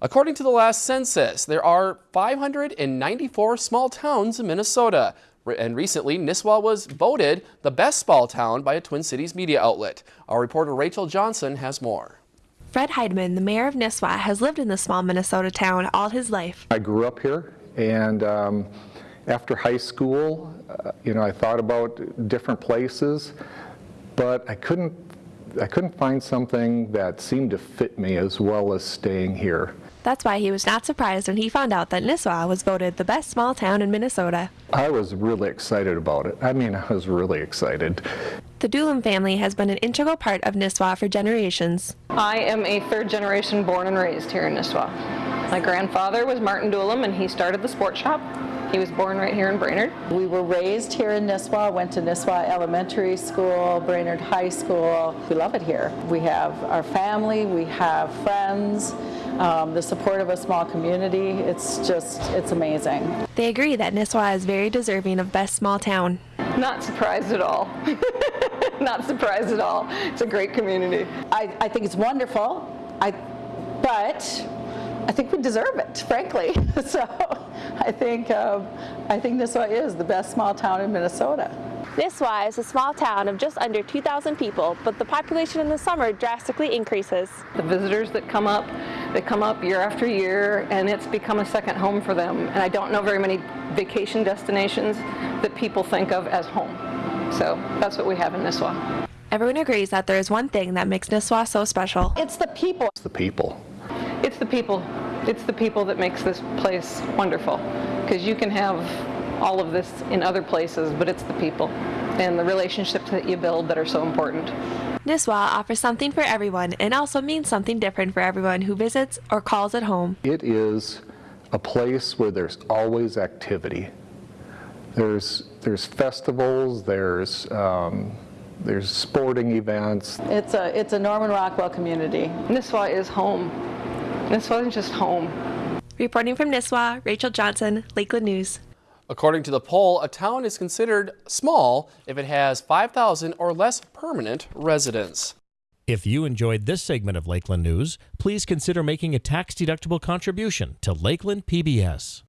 According to the last census, there are 594 small towns in Minnesota. And recently, Nisswa was voted the best small town by a Twin Cities media outlet. Our reporter Rachel Johnson has more. Fred Heidemann, the mayor of Nisswa, has lived in the small Minnesota town all his life. I grew up here, and um, after high school, uh, you know, I thought about different places, but I couldn't, I couldn't find something that seemed to fit me as well as staying here. That's why he was not surprised when he found out that Nisswa was voted the best small town in Minnesota. I was really excited about it. I mean, I was really excited. The Doolin family has been an integral part of Nisswa for generations. I am a third generation born and raised here in Nisswa. My grandfather was Martin Doolin and he started the sports shop. He was born right here in Brainerd. We were raised here in Nisswa, went to Nisswa Elementary School, Brainerd High School. We love it here. We have our family, we have friends, um, the support of a small community. It's just, it's amazing. They agree that Nisswa is very deserving of best small town. Not surprised at all. Not surprised at all. It's a great community. I, I think it's wonderful, I, but I think we deserve it, frankly. so I think, um, I think Nisswa is the best small town in Minnesota. Nisswa is a small town of just under 2,000 people, but the population in the summer drastically increases. The visitors that come up, they come up year after year, and it's become a second home for them. And I don't know very many vacation destinations that people think of as home. So that's what we have in Nisswa. Everyone agrees that there is one thing that makes Nisswa so special. It's the people. It's the people. It's the people. It's the people that makes this place wonderful. Because you can have all of this in other places, but it's the people and the relationships that you build that are so important. Nisswa offers something for everyone and also means something different for everyone who visits or calls it home. It is a place where there's always activity. There's, there's festivals, there's, um, there's sporting events. It's a, it's a Norman Rockwell community. Nisswa is home. Nisswa isn't just home. Reporting from Nisswa, Rachel Johnson, Lakeland News. According to the poll, a town is considered small if it has 5,000 or less permanent residents. If you enjoyed this segment of Lakeland News, please consider making a tax-deductible contribution to Lakeland PBS.